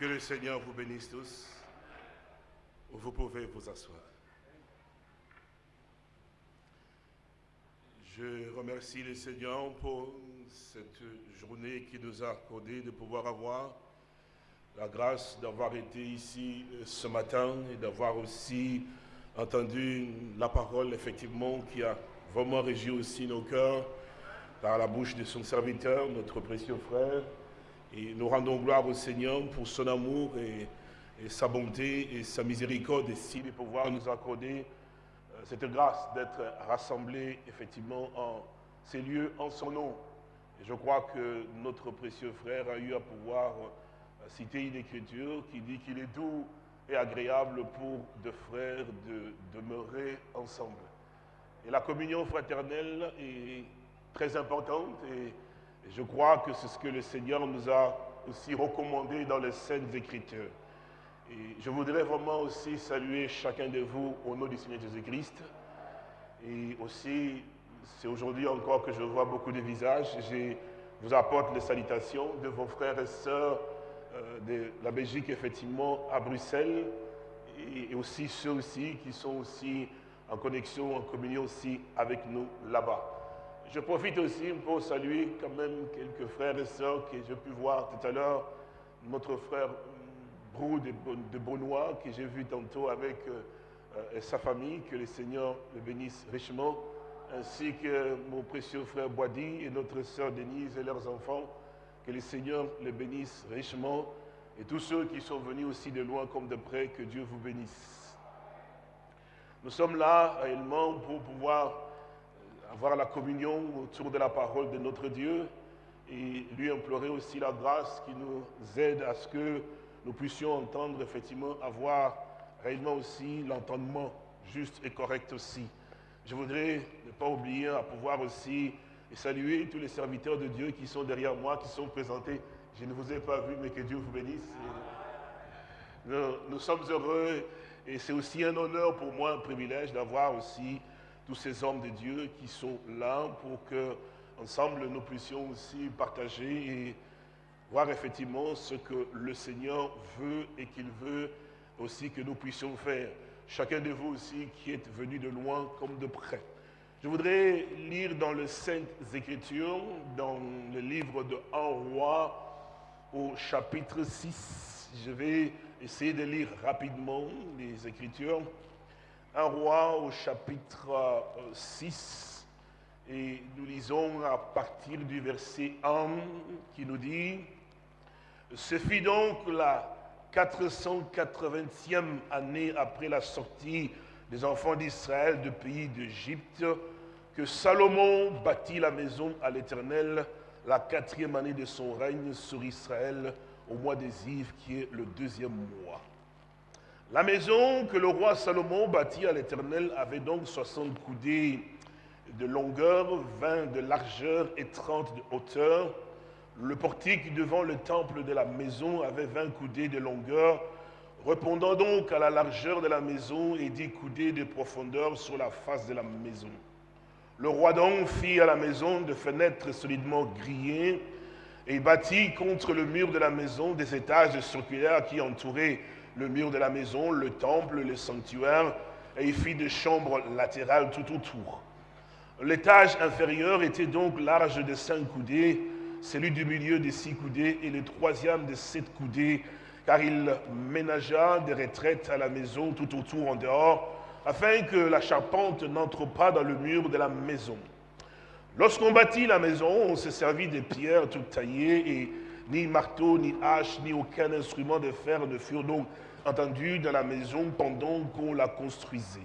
Que le Seigneur vous bénisse tous. Vous pouvez vous asseoir. Je remercie le Seigneur pour cette journée qui nous a accordé de pouvoir avoir la grâce d'avoir été ici euh, ce matin et d'avoir aussi entendu la parole effectivement qui a vraiment régi aussi nos cœurs par la bouche de son serviteur, notre précieux frère. Et nous rendons gloire au Seigneur pour son amour et, sa bonté et sa miséricorde ici de pouvoir nous accorder euh, cette grâce d'être rassemblés effectivement en ces lieux en son nom. Et je crois que notre précieux frère a eu à pouvoir euh, citer une écriture qui dit qu'il est doux et agréable pour deux frères de demeurer ensemble. Et la communion fraternelle est très importante et je crois que c'est ce que le Seigneur nous a aussi recommandé dans les Saintes Écritures. Et je voudrais vraiment aussi saluer chacun de vous au nom du Seigneur Jésus-Christ. Et aussi, c'est aujourd'hui encore que je vois beaucoup de visages. Je vous apporte les salutations de vos frères et sœurs euh, de la Belgique, effectivement, à Bruxelles. Et aussi ceux aussi qui sont aussi en connexion, en communion aussi avec nous là-bas. Je profite aussi pour saluer quand même quelques frères et sœurs que j'ai pu voir tout à l'heure. Notre frère Brou de, Brunois, que j'ai vu tantôt avec euh, euh, sa famille, que le Seigneur le bénisse richement, ainsi que mon précieux frère Boadi et notre sœur Denise et leurs enfants, que le Seigneur les bénisse richement, et tous ceux qui sont venus aussi de loin comme de près, que Dieu vous bénisse. Nous sommes là réellement pour pouvoir avoir la communion autour de la parole de notre Dieu et lui implorer aussi la grâce qui nous aide à ce que nous puissions entendre, effectivement, avoir réellement aussi l'entendement juste et correct aussi. Je voudrais ne pas oublier à pouvoir aussi saluer tous les serviteurs de Dieu qui sont derrière moi, qui sont présentés. Je ne vous ai pas vu, mais que Dieu vous bénisse. Nous, nous sommes heureux et c'est aussi un honneur pour moi, un privilège d'avoir aussi tous ces hommes de Dieu qui sont là pour que, ensemble, nous puissions aussi partager et voir effectivement ce que le Seigneur veut et qu'il veut aussi que nous puissions faire. Chacun de vous aussi qui êtes venu de loin comme de près. Je voudrais lire dans les Saintes Écritures, dans le livre de 1 roi au chapitre 6. Je vais essayer de lire rapidement les Écritures un roi au chapitre 6 euh, et nous lisons à partir du verset 1 qui nous dit Ce fut donc la 480e année après la sortie des enfants d'Israël du pays d'Égypte que Salomon bâtit la maison à l'Éternel la quatrième année de son règne sur Israël au mois des Yves qui est le deuxième mois. La maison que le roi Salomon bâtit à l'Éternel avait donc 60 coudées de longueur, 20 de largeur et 30 de hauteur. Le portique devant le temple de la maison avait 20 coudées de longueur, répondant donc à la largeur de la maison et 10 coudées de profondeur sur la face de la maison. Le roi donc fit à la maison de fenêtres solidement grillées et bâtit contre le mur de la maison des étages circulaires qui entouraient le mur de la maison, le temple, le sanctuaire, et il fit des chambres latérales tout autour. L'étage inférieur était donc large de cinq coudées, celui du milieu de six coudées et le troisième de sept coudées, car il ménagea des retraites à la maison tout autour en dehors, afin que la charpente n'entre pas dans le mur de la maison. Lorsqu'on bâtit la maison, on se servit des pierres toutes taillées et ni marteau, ni hache, ni aucun instrument de fer ne furent donc entendus dans la maison pendant qu'on la construisait.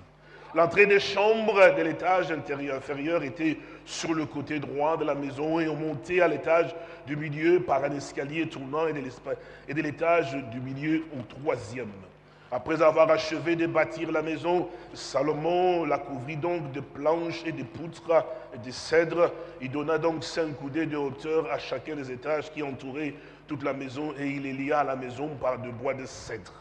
L'entrée des chambres de l'étage intérieur inférieur était sur le côté droit de la maison et on montait à l'étage du milieu par un escalier tournant et de l'étage du milieu au troisième. Après avoir achevé de bâtir la maison, Salomon la couvrit donc de planches et de poutres et de cèdres. Il donna donc cinq coudées de hauteur à chacun des étages qui entouraient toute la maison et il les lia à la maison par de bois de cèdre.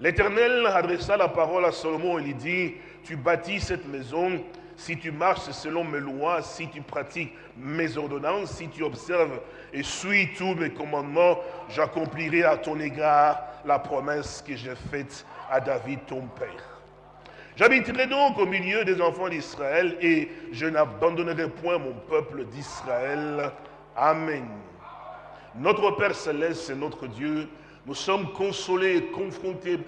L'Éternel adressa la parole à Salomon et lui dit, tu bâtis cette maison, si tu marches selon mes lois, si tu pratiques mes ordonnances, si tu observes et suis tous mes commandements, j'accomplirai à ton égard la promesse que j'ai faite à David ton père. J'habiterai donc au milieu des enfants d'Israël et je n'abandonnerai point mon peuple d'Israël. Amen. Notre Père céleste, c'est notre Dieu. Nous sommes consolés, confrontés,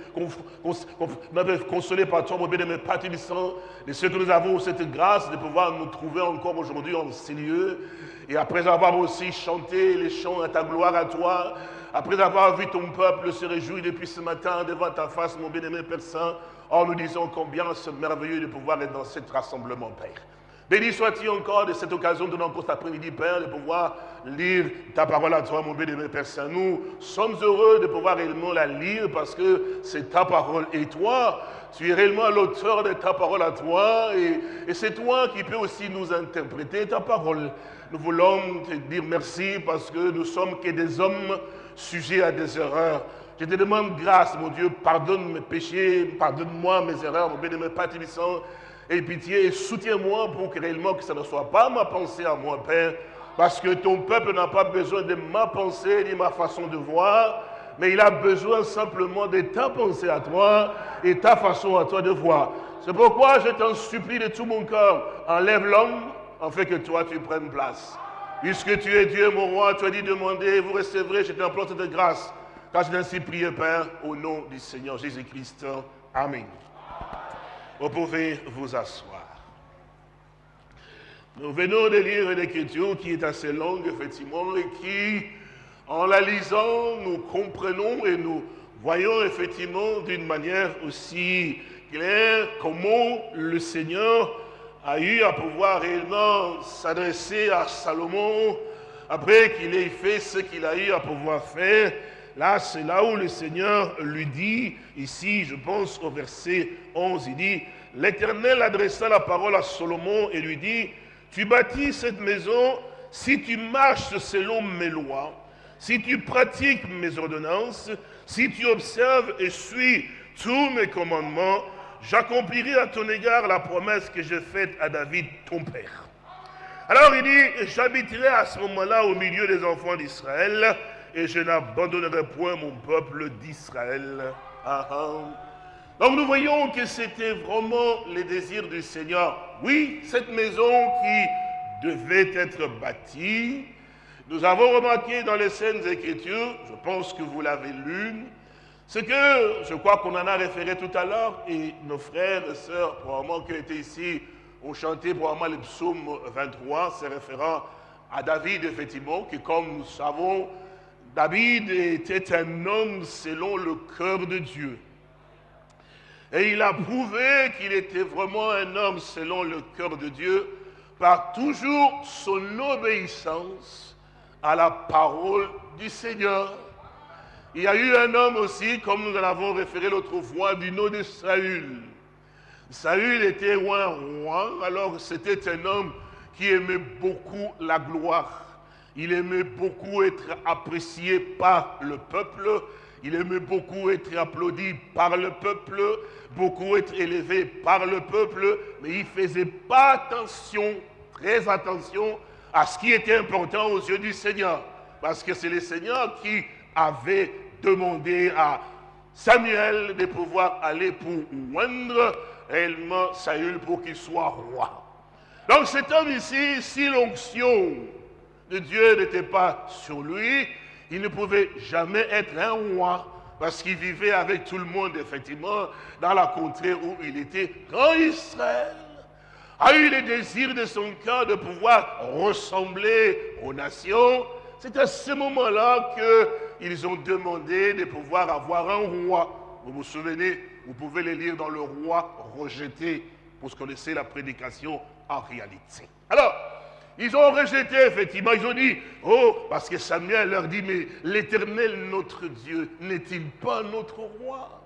consolés par toi, mon bien-aimé de ce que nous avons cette grâce de pouvoir nous trouver encore aujourd'hui en ces lieux. Et après avoir aussi chanté les chants à ta gloire à toi, après avoir vu ton peuple se réjouir depuis ce matin devant ta face, mon bien-aimé Père Saint, oh, nous disons combien c'est merveilleux de pouvoir être dans cet rassemblement, Père. Béni sois-tu encore de cette occasion de encore cet après-midi, Père, de pouvoir lire ta parole à toi, mon bien-aimé Père Saint. Nous sommes heureux de pouvoir réellement la lire parce que c'est ta parole. Et toi, tu es réellement l'auteur de ta parole à toi. Et, et c'est toi qui peux aussi nous interpréter ta parole. Nous voulons te dire merci parce que nous sommes que des hommes sujet à des erreurs. Je te demande grâce, mon Dieu, pardonne mes péchés, pardonne-moi mes erreurs, mon béni, Père Tibissant, et pitié, soutiens-moi pour que réellement que ça ne soit pas ma pensée à moi, Père, parce que ton peuple n'a pas besoin de ma pensée ni ma façon de voir, mais il a besoin simplement de ta pensée à toi et ta façon à toi de voir. C'est pourquoi je t'en supplie de tout mon cœur, enlève l'homme, en fait que toi tu prennes place. Puisque tu es Dieu, mon roi, tu as dit demander, vous recevrez, je t'implore de grâce. Car je ainsi prié, Père, au nom du Seigneur Jésus-Christ. Amen. Vous pouvez vous asseoir. Nous venons de lire une écriture qui est assez longue, effectivement, et qui, en la lisant, nous comprenons et nous voyons effectivement d'une manière aussi claire comment le Seigneur a eu à pouvoir réellement s'adresser à Salomon après qu'il ait fait ce qu'il a eu à pouvoir faire. Là, c'est là où le Seigneur lui dit, ici, je pense au verset 11, il dit, l'Éternel adressa la parole à Salomon et lui dit, tu bâtis cette maison si tu marches selon mes lois, si tu pratiques mes ordonnances, si tu observes et suis tous mes commandements, j'accomplirai à ton égard la promesse que j'ai faite à David, ton père. Alors il dit, j'habiterai à ce moment-là au milieu des enfants d'Israël et je n'abandonnerai point mon peuple d'Israël. Ah, ah. Donc nous voyons que c'était vraiment le désir du Seigneur. Oui, cette maison qui devait être bâtie, nous avons remarqué dans les scènes Écritures, je pense que vous l'avez lu, ce que je crois qu'on en a référé tout à l'heure, et nos frères et sœurs, probablement qui étaient ici, ont chanté probablement le psaume 23, c'est référent à David, effectivement, qui, comme nous savons, David était un homme selon le cœur de Dieu. Et il a prouvé qu'il était vraiment un homme selon le cœur de Dieu par toujours son obéissance à la parole du Seigneur. Il y a eu un homme aussi, comme nous en avons référé l'autre fois, du nom de Saül. Saül était un roi, alors c'était un homme qui aimait beaucoup la gloire. Il aimait beaucoup être apprécié par le peuple. Il aimait beaucoup être applaudi par le peuple, beaucoup être élevé par le peuple, mais il ne faisait pas attention, très attention, à ce qui était important aux yeux du Seigneur. Parce que c'est le Seigneur qui avait demandé à Samuel de pouvoir aller pour oindre réellement Saül pour qu'il soit roi. Donc cet homme ici, si l'onction de Dieu n'était pas sur lui, il ne pouvait jamais être un roi parce qu'il vivait avec tout le monde, effectivement, dans la contrée où il était. Quand Israël a eu le désir de son cœur de pouvoir ressembler aux nations, c'est à ce moment-là qu'ils ont demandé de pouvoir avoir un roi. Vous vous souvenez, vous pouvez le lire dans le roi rejeté, pour qu'on connaissez la prédication en réalité. Alors, ils ont rejeté, effectivement, ils ont dit, oh, parce que Samuel leur dit, mais l'éternel, notre Dieu, n'est-il pas notre roi?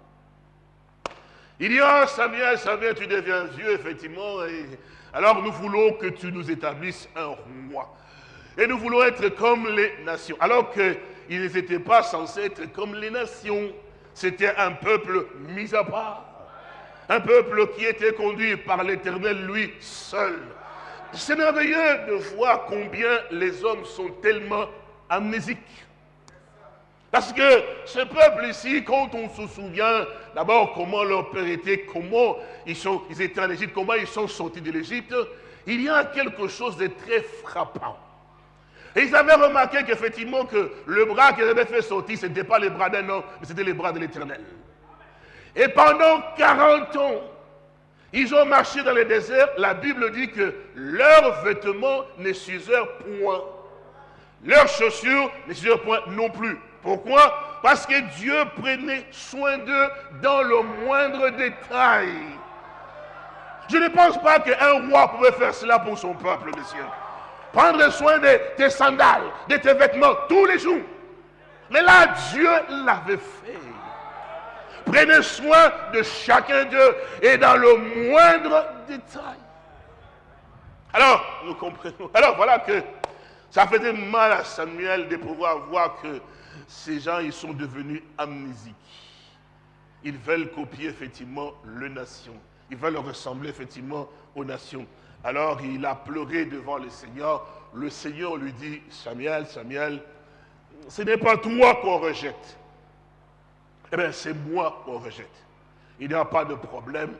Il dit, ah, Samuel, Samuel, tu deviens vieux, effectivement, alors nous voulons que tu nous établisses un roi. Et nous voulons être comme les nations. Alors qu'ils n'étaient pas censés être comme les nations. C'était un peuple mis à part. Un peuple qui était conduit par l'Éternel lui seul. C'est merveilleux de voir combien les hommes sont tellement amnésiques. Parce que ce peuple ici, quand on se souvient d'abord comment leur père était, comment ils, sont, ils étaient en Égypte, comment ils sont sortis de l'Égypte, il y a quelque chose de très frappant. Et ils avaient remarqué qu'effectivement que le bras qu'ils avaient fait sortir, ce n'était pas les bras d'un homme, mais c'était les bras de l'Éternel. Et pendant 40 ans, ils ont marché dans le désert. La Bible dit que leurs vêtements ne s'usèrent point. Leurs chaussures ne s'usèrent point non plus. Pourquoi? Parce que Dieu prenait soin d'eux dans le moindre détail. Je ne pense pas qu'un roi pouvait faire cela pour son peuple, monsieur. Prendre soin de tes sandales, de tes vêtements tous les jours. Mais là, Dieu l'avait fait. Prenez soin de chacun d'eux et dans le moindre détail. Alors, nous comprenons. Alors, voilà que ça faisait mal à Samuel de pouvoir voir que ces gens, ils sont devenus amnésiques. Ils veulent copier effectivement le nation. Ils veulent ressembler effectivement aux nations. Alors il a pleuré devant le Seigneur. Le Seigneur lui dit, Samuel, Samuel, ce n'est pas toi qu'on rejette. Eh bien, c'est moi qu'on rejette. Il n'y a pas de problème.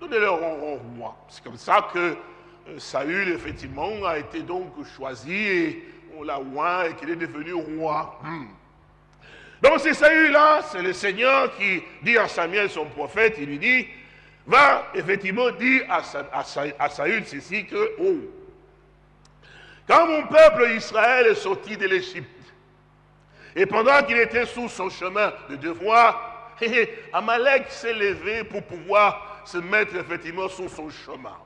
Donnez-leur au roi. C'est comme ça que euh, Saül, effectivement, a été donc choisi et on l'a oint et qu'il est devenu roi. Hmm. Donc c'est Saül-là, c'est le Seigneur qui dit à Samuel, son prophète, il lui dit, va effectivement dire à, Saül ceci que, oh, quand mon peuple Israël est sorti de l'Égypte, et pendant qu'il était sous son chemin de devoir, Amalek s'est levé pour pouvoir se mettre effectivement sur son chemin.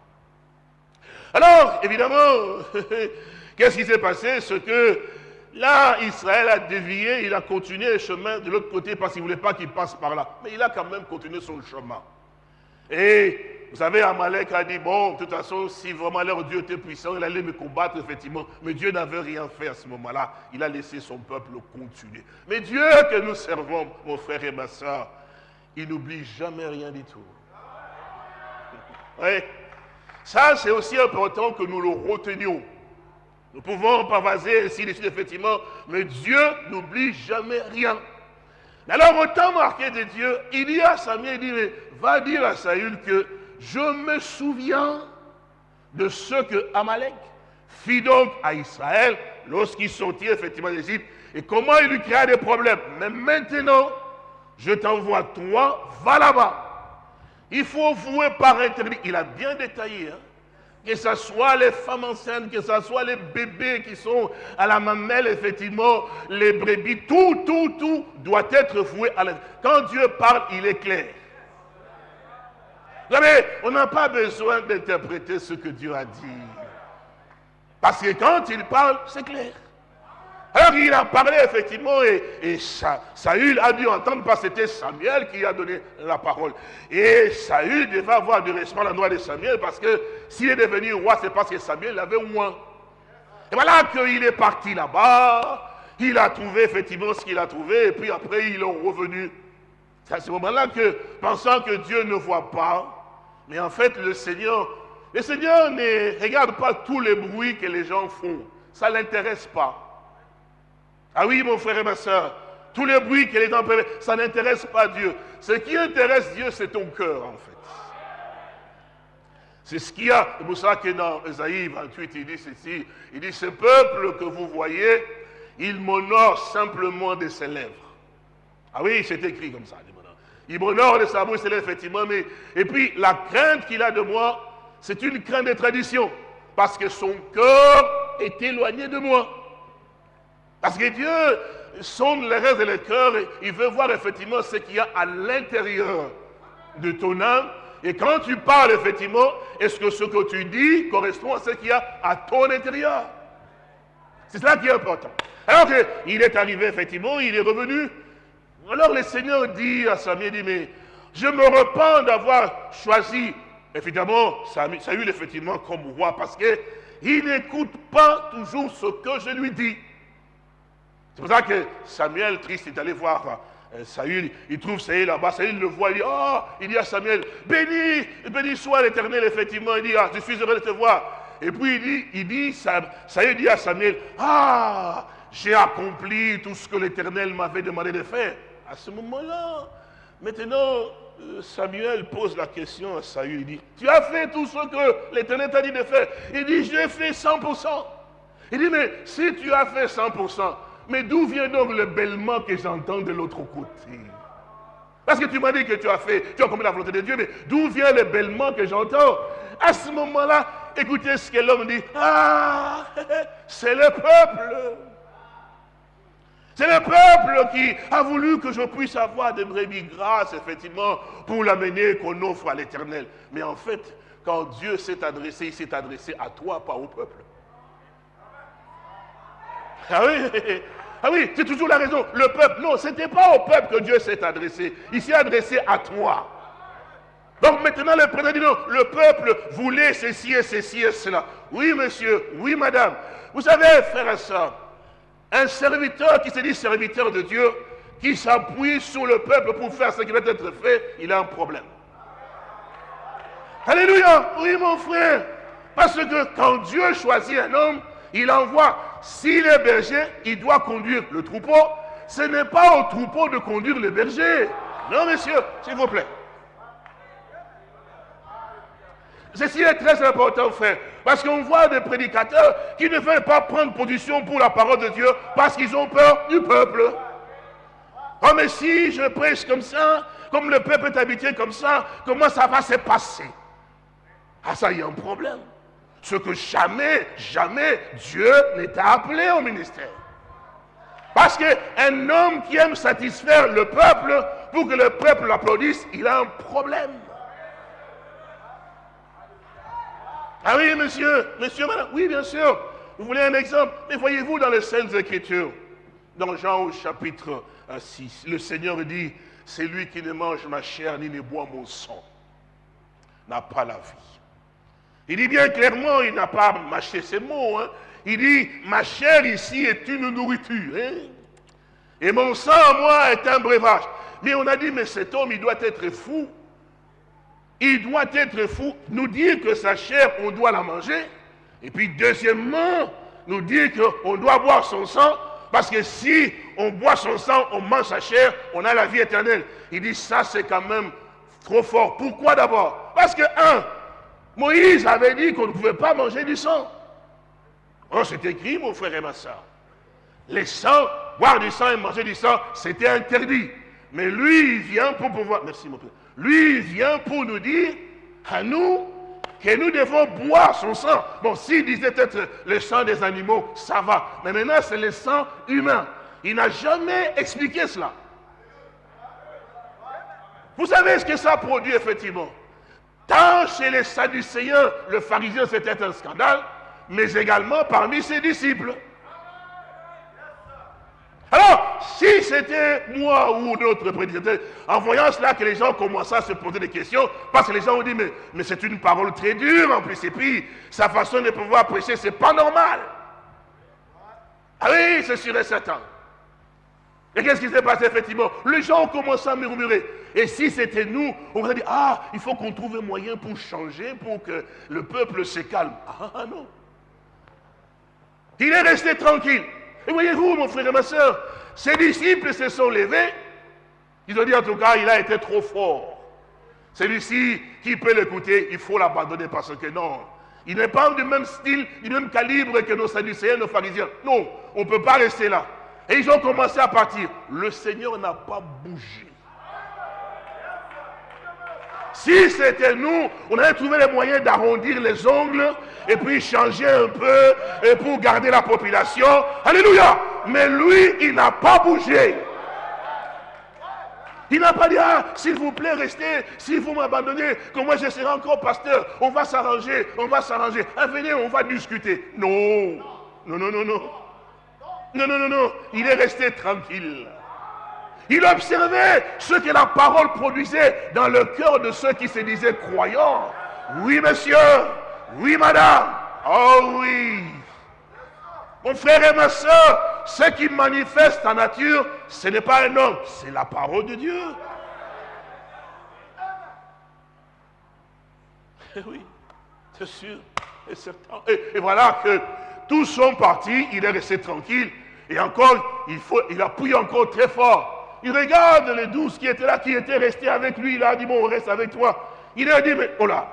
Alors, évidemment, qu'est-ce qui s'est passé? Ce que Là, Israël a dévié, il a continué le chemin de l'autre côté parce qu'il ne voulait pas qu'il passe par là. Mais il a quand même continué son chemin. Et vous savez, Amalek a dit, bon, de toute façon, si vraiment leur Dieu était puissant, il allait me combattre, effectivement. Mais Dieu n'avait rien fait à ce moment-là. Il a laissé son peuple continuer. Mais Dieu que nous servons, mon frère et ma soeur, il n'oublie jamais rien du tout. Oui. Ça, c'est aussi important que nous le retenions. Nous pouvons pavaser ainsi de suite, effectivement, mais Dieu n'oublie jamais rien. Alors, au temps marqué de Dieu, il dit à Samuel, il dit, va dire à Saül que je me souviens de ce que Amalek fit donc à Israël lorsqu'il sortit effectivement d'Égypte et comment il lui créa des problèmes. Mais maintenant, je t'envoie toi, va là-bas. Il faut vouer par interdit. Il a bien détaillé. Hein? Que ce soit les femmes enceintes, que ce soit les bébés qui sont à la mamelle, effectivement, les brebis, tout, tout, tout doit être voué à la... Quand Dieu parle, il est clair. Vous savez, on n'a pas besoin d'interpréter ce que Dieu a dit. Parce que quand il parle, c'est clair. Alors il a parlé effectivement et, Saül a dû entendre parce que c'était Samuel qui a donné la parole. Et Saül devait avoir du respect à l'endroit de Samuel parce que s'il est devenu roi, c'est parce que Samuel l'avait moins. Et voilà qu'il est parti là-bas, il a trouvé effectivement ce qu'il a trouvé et puis après il est revenu. C'est à ce moment-là que, pensant que Dieu ne voit pas, mais en fait le Seigneur, le Seigneur ne regarde pas tous les bruits que les gens font. Ça ne l'intéresse pas. Ah oui, mon frère et ma soeur, tous les bruits que les gens peuvent, ça n'intéresse pas Dieu. Ce qui intéresse Dieu, c'est ton cœur, en fait. C'est ce qu'il y a. C'est pour ça que dans Esaïe 28, il dit ceci. Il dit, ce peuple que vous voyez, il m'honore simplement de ses lèvres. Ah oui, c'est écrit comme ça. Il m'honore de sa bouche, c'est effectivement. Mais, et puis, la crainte qu'il a de moi, c'est une crainte de tradition. Parce que son cœur est éloigné de moi. Parce que Dieu sonde les rêves et les cœurs, il veut voir effectivement ce qu'il y a à l'intérieur de ton âme. Et quand tu parles, effectivement, est-ce que ce que tu dis correspond à ce qu'il y a à ton intérieur? C'est cela qui est important. Alors qu'il est arrivé, effectivement, il est revenu. Alors le Seigneur dit à Samuel, dit, mais je me repens d'avoir choisi, évidemment, Saül, effectivement, comme roi, parce qu'il n'écoute pas toujours ce que je lui dis. C'est pour ça que Samuel, triste, est allé voir Saül, il trouve Saül là-bas, Saül le voit, il dit, oh, il dit à Samuel, béni, béni soit l'éternel, effectivement. Il dit, ah, je suis heureux de te voir. Et puis il dit, il dit, Saül dit à Samuel, ah, j'ai accompli tout ce que l'éternel m'avait demandé de faire. À ce moment-là, maintenant, euh, Samuel pose la question à Saül, il dit, tu as fait tout ce que l'éternel t'a dit de faire. Il dit, j'ai fait 100%. Il dit, mais si tu as fait 100%, mais d'où vient donc le bêlement que j'entends de l'autre côté? Parce que tu m'as dit que tu as fait, tu as commis la volonté de Dieu, mais d'où vient le bêlement que j'entends? À ce moment-là, écoutez ce que l'homme dit. Ah, c'est le peuple. C'est le peuple qui a voulu que je puisse avoir des brebis grâces, effectivement, pour l'amener qu'on offre à l'éternel. Mais en fait, quand Dieu s'est adressé, il s'est adressé à toi, pas au peuple. Ah oui, ah oui, c'est toujours la raison. Le peuple, non, ce n'était pas au peuple que Dieu s'est adressé. Il s'est adressé à toi. Donc maintenant, le président dit non, le peuple voulait ceci et ceci et cela. Oui, monsieur, oui, madame. Vous savez, frère et soeur, un serviteur qui se dit serviteur de Dieu, qui s'appuie sur le peuple pour faire ce qui doit être fait, il a un problème. Alléluia, oui, mon frère. Parce que quand Dieu choisit un homme, il envoie, s'il est berger, il doit conduire le troupeau. Ce n'est pas au troupeau de conduire le berger. Non, monsieur, s'il vous plaît. Ceci est très important, frère. Parce qu'on voit des prédicateurs qui ne veulent pas prendre position pour la parole de Dieu parce qu'ils ont peur du peuple. Oh, mais si je prêche comme ça, comme le peuple est habitué comme ça, comment ça va se passer? Ah, ça, il y a un problème ce que jamais, jamais Dieu n'est appelé au ministère. Parce qu'un homme qui aime satisfaire le peuple pour que le peuple l'applaudisse, il a un problème. Ah oui, monsieur, monsieur, madame, oui, bien sûr. Vous voulez un exemple? Mais voyez-vous dans les Saintes Écritures, dans Jean au chapitre 6, le Seigneur dit, c'est lui qui ne mange ma chair ni ne boit mon sang, n'a pas la vie. Il dit bien clairement, il n'a pas mâché ses mots. Hein. Il dit, ma chair ici est une nourriture. Hein. Et mon sang, moi, est un breuvage. Mais on a dit, mais cet homme, il doit être fou. Il doit être fou. Nous dire que sa chair, on doit la manger. Et puis, deuxièmement, nous dire qu'on doit boire son sang. Parce que si on boit son sang, on mange sa chair, on a la vie éternelle. Il dit, ça, c'est quand même trop fort. Pourquoi d'abord? Parce que, un, Moïse avait dit qu'on ne pouvait pas manger du sang. Oh, c'est écrit, mon frère et ma soeur. Les sangs, boire du sang et manger du sang, c'était interdit. Mais lui, il vient pour pouvoir. Merci, mon frère. Lui, vient pour nous dire à nous que nous devons boire son sang. Bon, s'il disait peut-être le sang des animaux, ça va. Mais maintenant, c'est le sang humain. Il n'a jamais expliqué cela. Vous savez ce que ça produit, effectivement? Tant chez les Sadducéens, le pharisien c'était un scandale, mais également parmi ses disciples. Alors, si c'était moi ou d'autres prédicateurs, en voyant cela que les gens commençaient à se poser des questions, parce que les gens ont dit, mais, c'est une parole très dure en plus, et puis sa façon de pouvoir prêcher, c'est pas normal. Ah oui, c'est sûr et certain. Et qu'est-ce qui s'est passé effectivement? Les gens ont commencé à murmurer. Et si c'était nous, on aurait dit, ah, il faut qu'on trouve un moyen pour changer, pour que le peuple se calme. Ah non. Il est resté tranquille. Et voyez-vous, mon frère et ma soeur, ses disciples se sont levés. Ils ont dit, en tout cas, il a été trop fort. Celui-ci, qui peut l'écouter, il faut l'abandonner parce que non. Il n'est pas du même style, du même calibre que nos sadducéens, nos pharisiens. Non, on ne peut pas rester là. Et ils ont commencé à partir. Le Seigneur n'a pas bougé. Si c'était nous, on aurait trouvé les moyens d'arrondir les ongles et puis changer un peu pour garder la population. Alléluia. Mais lui, il n'a pas bougé. Il n'a pas dit, ah, s'il vous plaît, restez, si vous m'abandonnez, que moi je serai encore pasteur, on va s'arranger, on va s'arranger. Ah, venez, on va discuter. Non, non, non, non, non. Non, non, non, non. Il est resté tranquille. Il observait ce que la parole produisait dans le cœur de ceux qui se disaient croyants. Oui, monsieur. Oui, madame. Oh oui. Mon frère et ma soeur, ce qui manifeste la nature, ce n'est pas un homme, c'est la parole de Dieu. Eh oui, c'est sûr et. Et, voilà que tous sont partis, il est resté tranquille. Et encore, il, faut, il appuie encore très fort. Il regarde les douze qui étaient là, qui étaient restés avec lui. Il a dit, bon, on reste avec toi. Il a dit, mais oh là,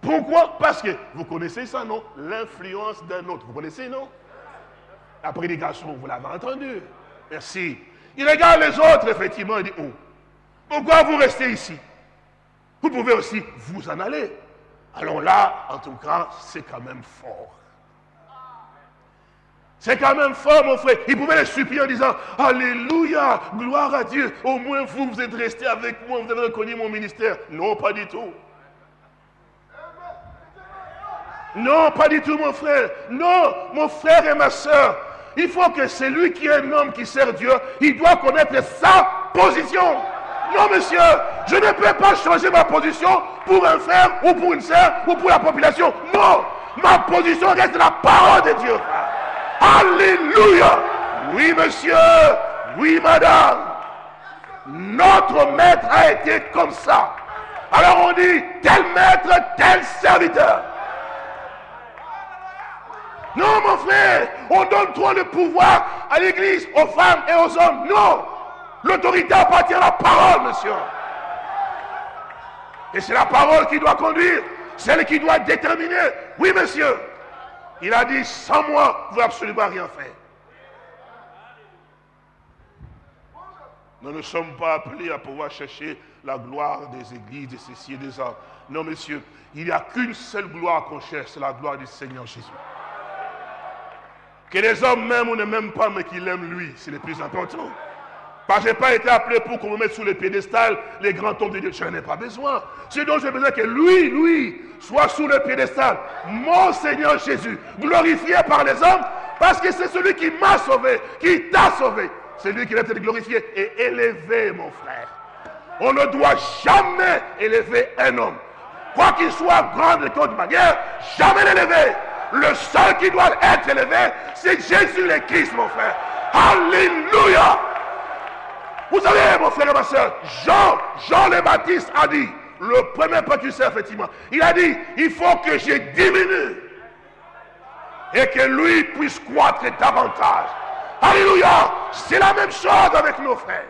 pourquoi? Parce que vous connaissez ça, non? L'influence d'un autre. Vous connaissez, non? La prédication, vous l'avez entendu. Merci. Il regarde les autres, effectivement, il dit, oh, pourquoi vous restez ici? Vous pouvez aussi vous en aller. Alors là, en tout cas, c'est quand même fort. C'est quand même fort, mon frère. Il pouvait les supplier en disant Alléluia, gloire à Dieu. Au moins vous, vous êtes resté avec moi, vous avez reconnu mon ministère. Non, pas du tout. Non, pas du tout, mon frère. Non, mon frère et ma soeur. Il faut que celui qui est un homme qui sert Dieu, il doit connaître sa position. Non, monsieur, je ne peux pas changer ma position pour un frère ou pour une sœur ou pour la population. Non, ma position reste la parole de Dieu. Alléluia. Oui, monsieur. Oui, madame. Notre maître a été comme ça. Alors on dit, tel maître, tel serviteur. Non, mon frère, on donne trop de pouvoir à l'église, aux femmes et aux hommes. Non, l'autorité appartient à la parole, monsieur. Et c'est la parole qui doit conduire, celle qui doit déterminer. Oui, monsieur. Il a dit, sans moi, vous absolument rien faire. Nous ne sommes pas appelés à pouvoir chercher la gloire des églises, des ceci et des hommes. Non, monsieur, il n'y a qu'une seule gloire qu'on cherche, c'est la gloire du Seigneur Jésus. Que les hommes m'aiment ou ne m'aiment pas, mais qu'ils l'aiment lui, c'est le plus important. Parce que je n'ai pas été appelé pour qu'on me mette sous le piédestal les grands hommes de Dieu. Je n'en ai pas besoin. Dont j'ai besoin que lui, lui, soit sous le piédestal. Mon Seigneur Jésus, glorifié par les hommes, parce que c'est celui qui m'a sauvé, qui t'a sauvé. C'est lui qui doit être glorifié et élevé, mon frère. On ne doit jamais élever un homme. Quoi qu'il soit grand de de manière, jamais l'élever. Le seul qui doit être élevé, c'est Jésus le Christ, mon frère. Alléluia. Vous savez, mon frère et ma soeur, Jean, Jean le Baptiste a dit, le premier précurseur, effectivement, il a dit, il faut que je diminue et que lui puisse croître davantage. Alléluia. C'est la même chose avec nos frères.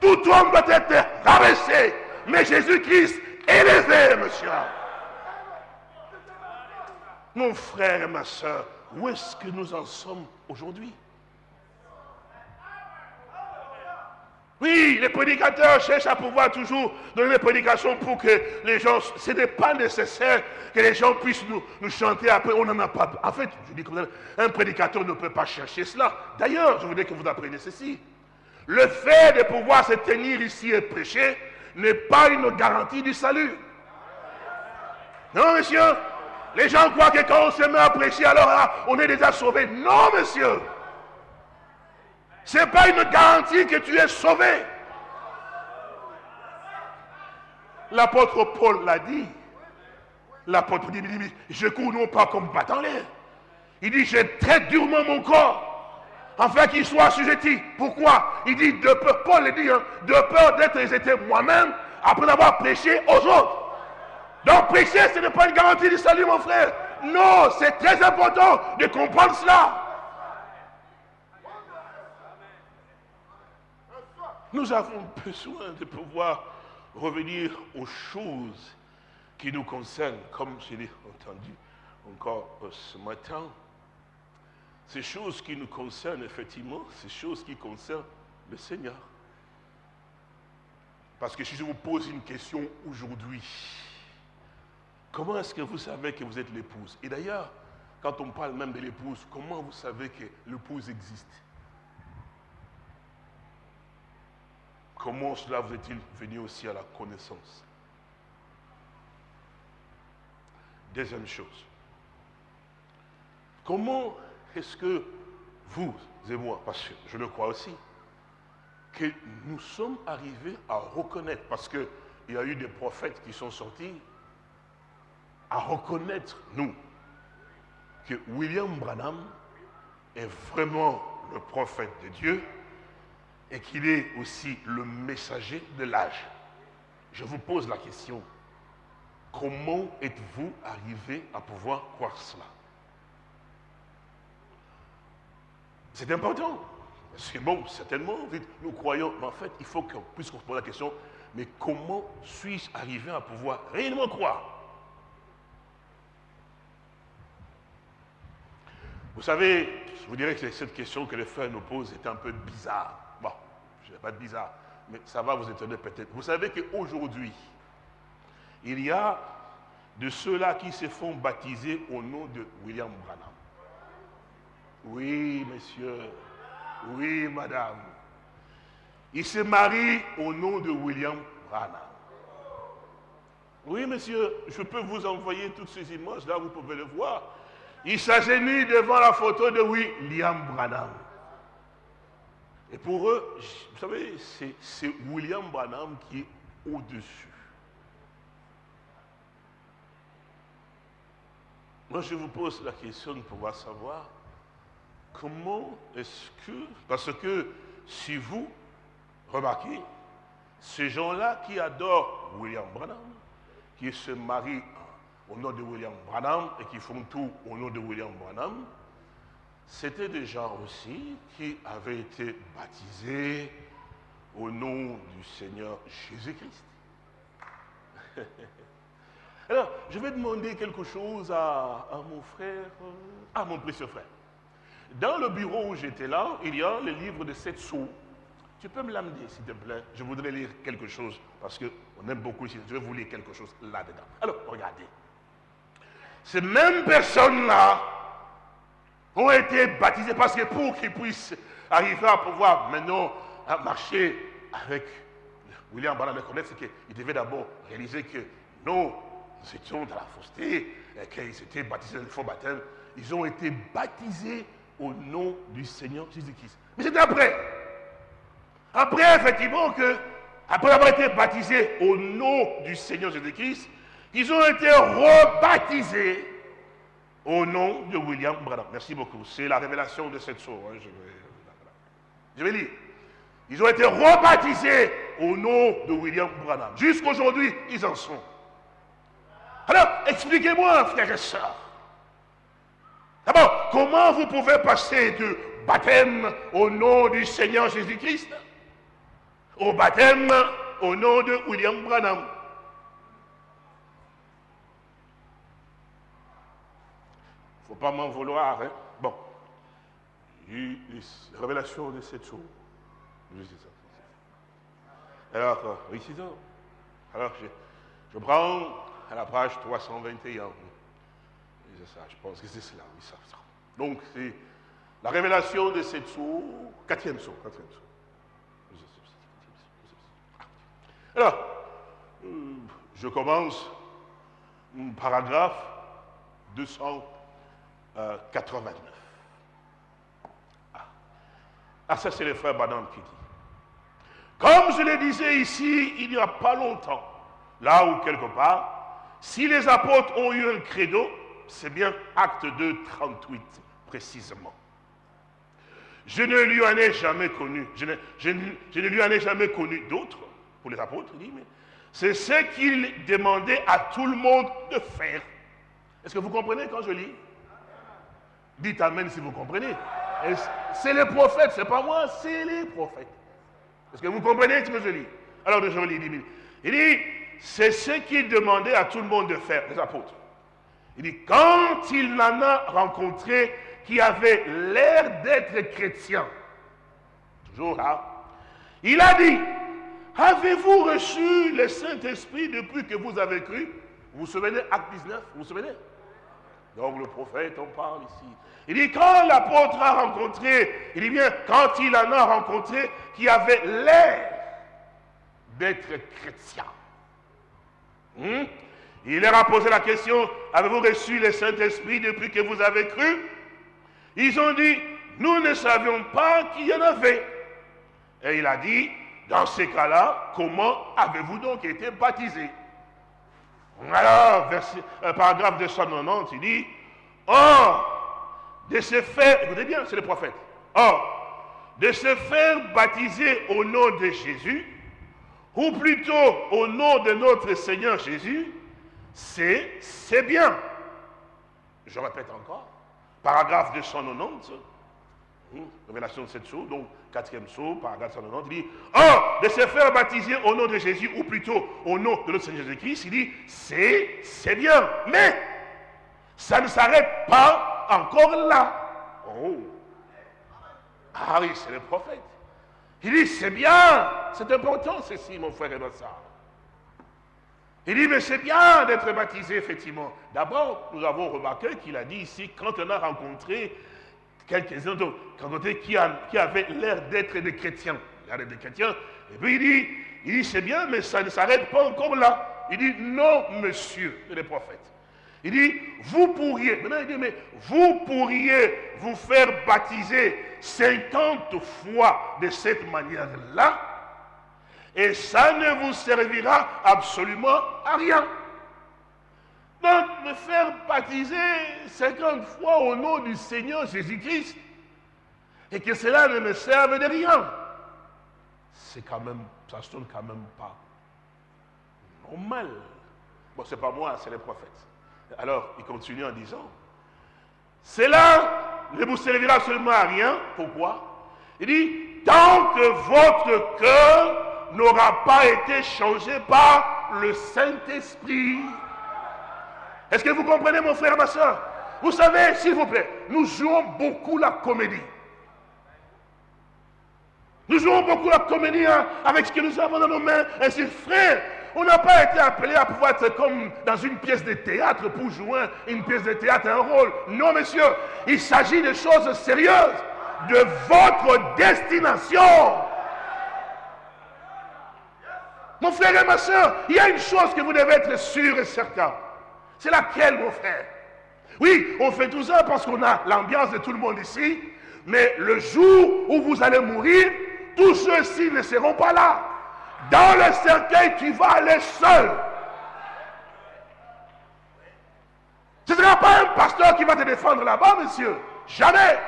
Tout homme doit être rabaissé, mais Jésus-Christ élevé, monsieur. Mon frère et ma soeur, où est-ce que nous en sommes aujourd'hui? Oui, les prédicateurs cherchent à pouvoir toujours donner des prédications pour que les gens... Ce n'est pas nécessaire que les gens puissent nous, chanter après. On n'en a pas... En fait, je dis comme un prédicateur ne peut pas chercher cela. D'ailleurs, je voudrais que vous appreniez ceci. Le fait de pouvoir se tenir ici et prêcher n'est pas une garantie du salut. Non, monsieur Les gens croient que quand on se met à prêcher, alors on est déjà sauvé. Non, monsieur ce n'est pas une garantie que tu es sauvé. L'apôtre Paul l'a dit. L'apôtre dit, je cours non pas comme battant l'air. Il dit, je traite durement mon corps, afin qu'il soit assujetti. Pourquoi? Il dit, de peur, Paul le dit, hein, de peur d'être jeté moi-même, après avoir prêché aux autres. Donc prêcher, ce n'est pas une garantie du salut, mon frère. Non, c'est très important de comprendre cela. Nous avons besoin de pouvoir revenir aux choses qui nous concernent, comme je l'ai entendu encore euh, ce matin. Ces choses qui nous concernent, effectivement, ces choses qui concernent le Seigneur. Parce que si je vous pose une question aujourd'hui, comment est-ce que vous savez que vous êtes l'épouse? Et d'ailleurs, quand on parle même de l'épouse, comment vous savez que l'épouse existe? Comment cela vous est-il venu aussi à la connaissance? Deuxième chose. Comment est-ce que vous et moi, parce que je le crois aussi, que nous sommes arrivés à reconnaître, parce qu'il y a eu des prophètes qui sont sortis, à reconnaître, nous, que William Branham est vraiment le prophète de Dieu et qu'il est aussi le messager de l'âge. Je vous pose la question, comment êtes-vous arrivé à pouvoir croire cela? C'est important. C'est bon, certainement, nous croyons, mais en fait, il faut qu'on puisse se poser la question, mais comment suis-je arrivé à pouvoir réellement croire? Vous savez, je vous dirais que cette question que les frères nous posent est un peu bizarre. Je vais pas être bizarre, mais ça va vous étonner peut-être. Vous savez qu'aujourd'hui, il y a de ceux-là qui se font baptiser au nom de William Branham. Oui, monsieur. Oui, madame. Il se marie au nom de William Branham. Oui, monsieur, je peux vous envoyer toutes ces images, là vous pouvez le voir. Il s'agenouille devant la photo de William Branham. Et pour eux, vous savez, c'est William Branham qui est au-dessus. Moi, je vous pose la question de pouvoir savoir comment est-ce que, parce que si vous remarquez, ces gens-là qui adorent William Branham, qui se marient au nom de William Branham et qui font tout au nom de William Branham, c'était des gens aussi qui avaient été baptisés au nom du Seigneur Jésus-Christ. Alors, je vais demander quelque chose à, mon frère, à mon précieux frère. Dans le bureau où j'étais là, il y a le livre de sept sceaux. Tu peux me l'amener, s'il te plaît? Je voudrais lire quelque chose, parce qu'on aime beaucoup ici. Je vais vous lire quelque chose là-dedans. Alors, regardez. Ces mêmes personnes-là ont été baptisées parce que pour qu'ils puissent arriver à pouvoir maintenant marcher avec William Branham, connaître, c'est qu'ils devaient d'abord réaliser que nous étions dans la fausseté, et qu'ils étaient baptisés dans le faux baptême. Ils ont été baptisés au nom du Seigneur Jésus-Christ. Mais c'était après. Après, effectivement, que, après avoir été baptisés au nom du Seigneur Jésus-Christ, ils ont été rebaptisés au nom de William Branham. Merci beaucoup. C'est la révélation de cette source. Hein, je, vais, lire. Ils ont été rebaptisés au nom de William Branham. Jusqu'aujourd'hui, ils en sont. Alors, expliquez-moi, frères et sœurs. D'abord, comment vous pouvez passer de baptême au nom du Seigneur Jésus-Christ au baptême au nom de William Branham? Faut pas m'en vouloir. Hein? Bon. Il y révélation de cette. Alors, euh, oui, c'est ça. Alors, je, prends à la page 321. C'est ça, je pense que c'est cela, oui, ça, ça. Donc, c'est la révélation de cette quatrième source, quatrième. Alors, je commence, paragraphe 200. 89. Ah. ah, ça c'est le frère Badam qui dit. Comme je le disais ici, il n'y a pas longtemps, là où quelque part, si les apôtres ont eu un credo, c'est bien acte 2, 38 précisément. Je ne lui en ai jamais connu, je ne, je ne lui en ai jamais connu d'autres, pour les apôtres, il dit, mais c'est ce qu'il demandait à tout le monde de faire. Est-ce que vous comprenez quand je lis? Dites Amen si vous comprenez. C'est les prophètes, c'est pas moi, c'est les prophètes. Est-ce que vous comprenez ce que je lis Alors je lis, il dit, il dit c'est ce qu'il demandait à tout le monde de faire, les apôtres. Il dit, quand il en a rencontré qui avait l'air d'être chrétien, toujours là, il a dit, avez-vous reçu le Saint-Esprit depuis que vous avez cru? Vous vous souvenez, acte 19, vous vous souvenez? Donc le prophète, on parle ici. Il dit, quand l'apôtre a rencontré, il dit bien, quand il en a rencontré qui avait l'air d'être chrétien, hmm? il leur a posé la question, avez-vous reçu le Saint-Esprit depuis que vous avez cru? Ils ont dit, nous ne savions pas qu'il y en avait. Et il a dit, dans ces cas-là, comment avez-vous donc été baptisés alors, euh, paragraphe 290, il dit, Or, de ces faits, écoutez bien, c'est le prophète. Or, de se faire baptiser au nom de Jésus, ou plutôt au nom de notre Seigneur Jésus, c'est bien. Je répète encore, paragraphe 290, hmm, révélation de cette chose, donc quatrième saut, paragraphe 290, il dit, or, de se faire baptiser au nom de Jésus, ou plutôt au nom de notre Seigneur Jésus-Christ, il dit, c'est bien, mais ça ne s'arrête pas encore là. Oh. Ah oui, c'est le prophète. Il dit, c'est bien, c'est important ceci, mon frère et ma soeur. Il dit, mais c'est bien d'être baptisé, effectivement. D'abord, nous avons remarqué qu'il a dit ici, quand on a rencontré quelques-uns qui, qui avaient l'air d'être des chrétiens, l'air des chrétiens, et puis il dit, il dit, c'est bien, mais ça ne s'arrête pas encore là. Il dit, non, monsieur, le prophète. Il dit, vous pourriez, maintenant il dit, mais vous pourriez vous faire baptiser 50 fois de cette manière-là, et ça ne vous servira absolument à rien. Donc, me faire baptiser 50 fois au nom du Seigneur Jésus-Christ, et que cela ne me serve de rien, c'est quand même, ça sonne quand même pas normal. Bon, c'est pas moi, c'est les prophètes. Alors, il continue en disant, cela ne vous servira seulement à rien. Pourquoi? Il dit, tant que votre cœur n'aura pas été changé par le Saint-Esprit. Est-ce que vous comprenez, mon frère, ma soeur? Vous savez, s'il vous plaît, nous jouons beaucoup la comédie. Nous jouons beaucoup la comédie hein, avec ce que nous avons dans nos mains. Ainsi, frère, on n'a pas été appelé à pouvoir être comme dans une pièce de théâtre pour jouer une pièce de théâtre, un rôle. Non, monsieur, il s'agit de choses sérieuses, de votre destination. Mon frère et ma soeur, il y a une chose que vous devez être sûr et certain. C'est laquelle, mon frère? Oui, on fait tout ça parce qu'on a l'ambiance de tout le monde ici, mais le jour où vous allez mourir, tous ceux-ci ne seront pas là. Dans le cercueil, tu vas aller seul. Ce ne sera pas un pasteur qui va te défendre là-bas, monsieur. Jamais.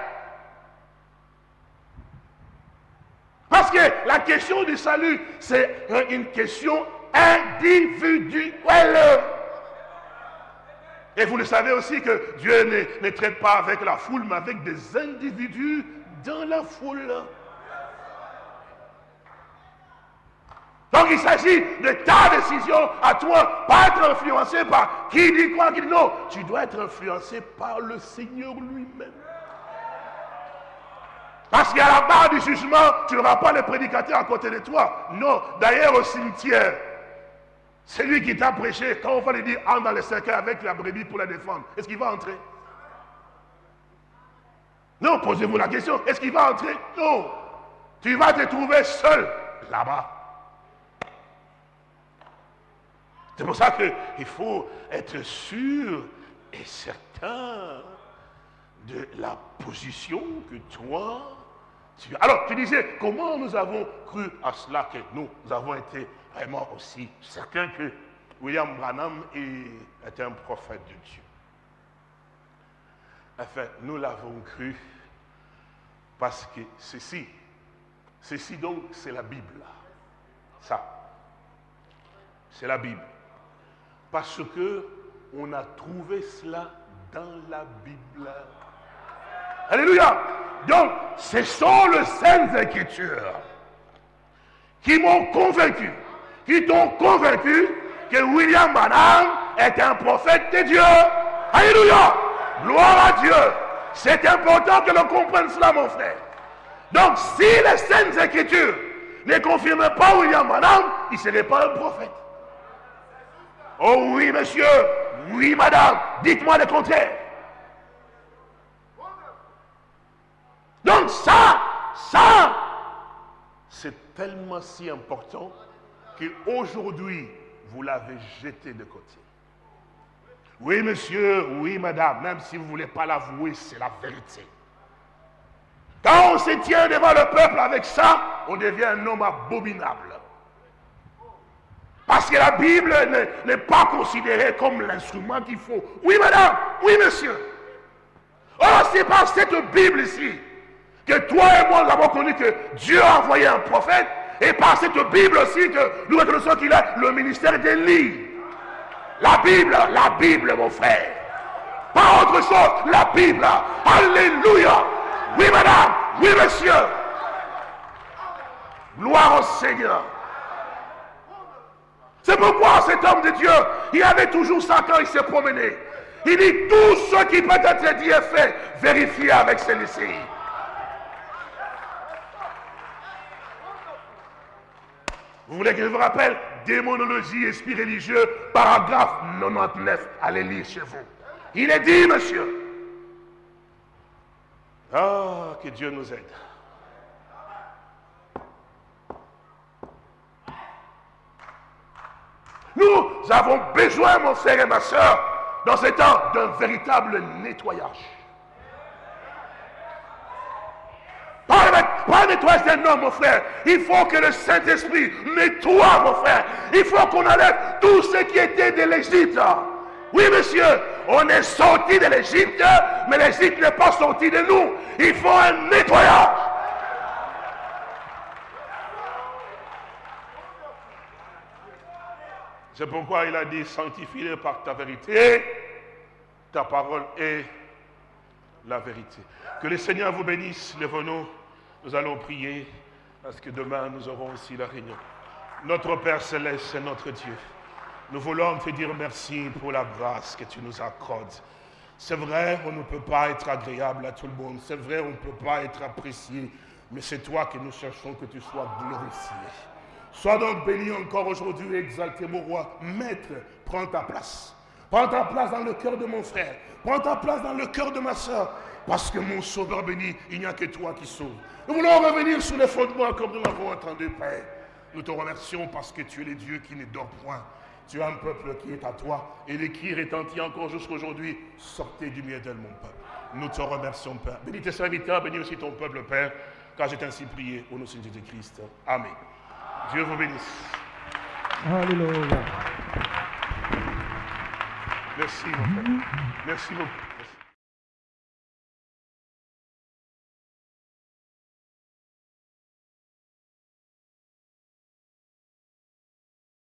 Parce que la question du salut, c'est une question individuelle. Et vous le savez aussi que Dieu ne, ne traite pas avec la foule, mais avec des individus dans la foule. Donc il s'agit de ta décision à toi, pas être influencé par qui dit quoi, qui dit non. Tu dois être influencé par le Seigneur lui-même. Parce qu'à la barre du jugement, tu n'auras pas le prédicateur à côté de toi. Non, d'ailleurs au cimetière, c'est lui qui t'a prêché. Quand on va lui dire, entre dans le cercueil avec la brebis pour la défendre, est-ce qu'il va entrer? Non, posez-vous la question, est-ce qu'il va entrer? Non. Tu vas te trouver seul là-bas. C'est pour ça qu'il faut être sûr et certain de la position que toi, tu as. Alors, tu disais, comment nous avons cru à cela que nous, avons été vraiment aussi certains que William Branham est un prophète de Dieu. Enfin, nous l'avons cru parce que ceci, ceci donc, c'est la Bible. Ça, c'est la Bible. Parce que on a trouvé cela dans la Bible. Alléluia. Donc, ce sont les saintes écritures qui m'ont convaincu, qui t'ont convaincu que William Branham est un prophète de Dieu. Alléluia. Gloire à Dieu. C'est important que l'on comprenne cela, mon frère. Donc, si les saintes écritures ne confirment pas William Branham, il ne serait pas un prophète. Oh oui, monsieur. Oui, madame. Dites-moi le contraire. Donc ça, ça, c'est tellement si important qu'aujourd'hui, vous l'avez jeté de côté. Oui, monsieur, oui, madame, même si vous ne voulez pas l'avouer, c'est la vérité. Quand on se tient devant le peuple avec ça, on devient un homme abominable. Parce que la Bible n'est pas considérée comme l'instrument qu'il faut. Oui, madame, oui, monsieur. Oh, c'est par cette Bible ici que toi et moi nous avons connu que Dieu a envoyé un prophète et par cette Bible aussi que nous reconnaissons qu'il a le ministère d'Élie. La Bible, la Bible, mon frère. Pas autre chose, la Bible. Alléluia. Oui, madame. Oui, monsieur. Gloire au Seigneur. C'est pourquoi cet homme de Dieu, il avait toujours ça quand il s'est promené. Il dit tout ce qui peut être dit et fait, vérifiez avec celui-ci. Vous voulez que je vous rappelle Démonologie, esprit religieux, paragraphe 99. Allez lire chez vous. Il est dit, monsieur. Ah, que Dieu nous aide. Nous avons besoin, mon frère et ma soeur, dans ce temps, d'un véritable nettoyage. Pas, nettoyage d'un homme, mon frère. Il faut que le Saint-Esprit nettoie, mon frère. Il faut qu'on enlève tout ce qui était de l'Égypte. Oui, monsieur, on est sorti de l'Égypte, mais l'Égypte n'est pas sorti de nous. Il faut un nettoyage. C'est pourquoi il a dit, sanctifie par ta vérité. Ta parole est la vérité. Que le Seigneur vous bénisse. Lève-nous. Nous allons prier parce que demain nous aurons aussi la réunion. Notre Père céleste, c'est notre Dieu. Nous voulons te dire merci pour la grâce que tu nous accordes. C'est vrai, on ne peut pas être agréable à tout le monde. C'est vrai, on ne peut pas être apprécié. Mais c'est toi que nous cherchons que tu sois glorifié. Sois donc béni encore aujourd'hui, exalté mon roi. Maître, prends ta place. Prends ta place dans le cœur de mon frère. Prends ta place dans le cœur de ma soeur. Parce que mon sauveur béni, il n'y a que toi qui sauves. Nous voulons revenir sur les fondements comme nous l'avons entendu, Père. Nous te remercions parce que tu es le Dieu qui ne dort point. Tu as un peuple qui est à toi et les cris retentit encore jusqu'à aujourd'hui. Sortez du milieu d'elle, mon peuple. Nous te remercions, Père. Bénis tes serviteurs, bénis aussi ton peuple, Père, car j'ai ainsi prié au nom de Jésus-Christ. Amen. Dieu vous bénisse. Alléluia. Merci, mon Père. Merci beaucoup.